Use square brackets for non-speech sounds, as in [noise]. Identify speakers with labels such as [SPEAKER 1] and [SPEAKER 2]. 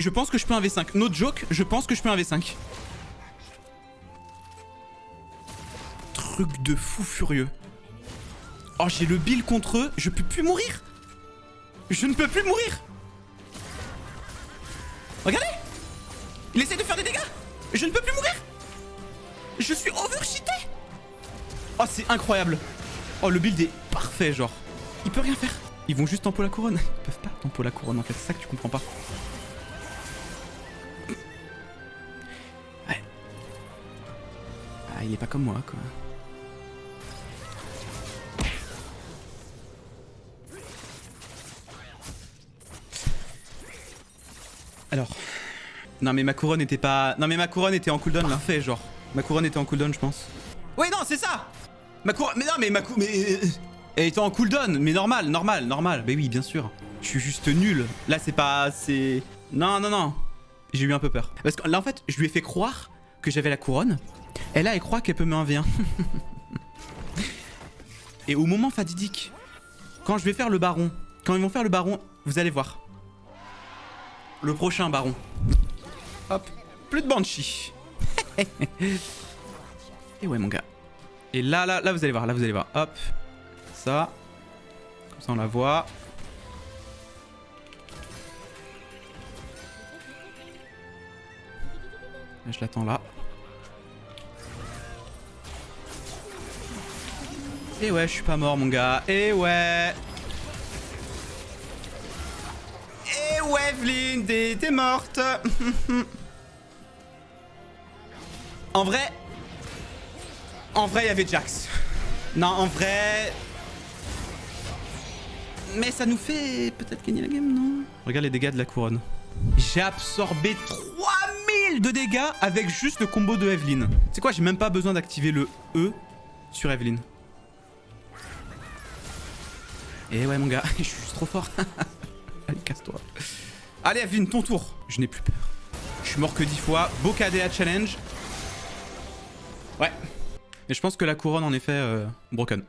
[SPEAKER 1] Je pense que je peux un V5. No joke, je pense que je peux un V5. Truc de fou furieux. Oh, j'ai le bill contre eux. Je peux plus mourir. Je ne peux plus mourir. Regardez Il essaie de faire des dégâts Je ne peux plus mourir Je suis overcheaté Oh, c'est incroyable Oh, le build est parfait, genre. Il peut rien faire. Ils vont juste tempo la couronne. Ils peuvent pas tempo la couronne, en fait. C'est ça que tu comprends pas. Il est pas comme moi, quoi. Alors. Non mais ma couronne était pas... Non mais ma couronne était en cooldown là. Fait genre. Ma couronne était en cooldown je pense. Oui non c'est ça Ma couronne... Mais non mais ma couronne... Mais... euh, Elle était en cooldown. Mais normal, normal, normal. Mais oui bien sûr. Je suis juste nul. Là c'est pas... C'est... Non non non. J'ai eu un peu peur. Parce que là en fait je lui ai fait croire que j'avais la couronne. Et là elle croit qu'elle peut me 1v1. [laughs] Et au moment fatidique, quand je vais faire le baron, quand ils vont faire le baron, vous allez voir. Le prochain baron. Hop. Plus de Banshee. [laughs] Et ouais, mon gars. Et là, là, là, vous allez voir. Là, vous allez voir. Hop. Ça. Comme ça, on la voit. Je l'attends là. Et ouais, je suis pas mort, mon gars. Et ouais. Et ouais, Evelyne, t'es morte. [laughs] en vrai... En vrai, il y avait Jax. Non, en vrai... Mais ça nous fait peut-être gagner la game, non? Regarde les dégâts de la couronne. J'ai absorbé 3000 de dégâts avec juste le combo de Evelyne. C'est quoi, j'ai même pas besoin d'activer le E sur Evelyne. Et ouais, mon gars, [laughs] je suis trop fort. [laughs] Allez, casse-toi. Allez, Evelyne, ton tour. Je n'ai plus peur. Je suis mort que 10 fois. KDA challenge. Ouais. Mais je pense que la couronne, en effet, euh, broken.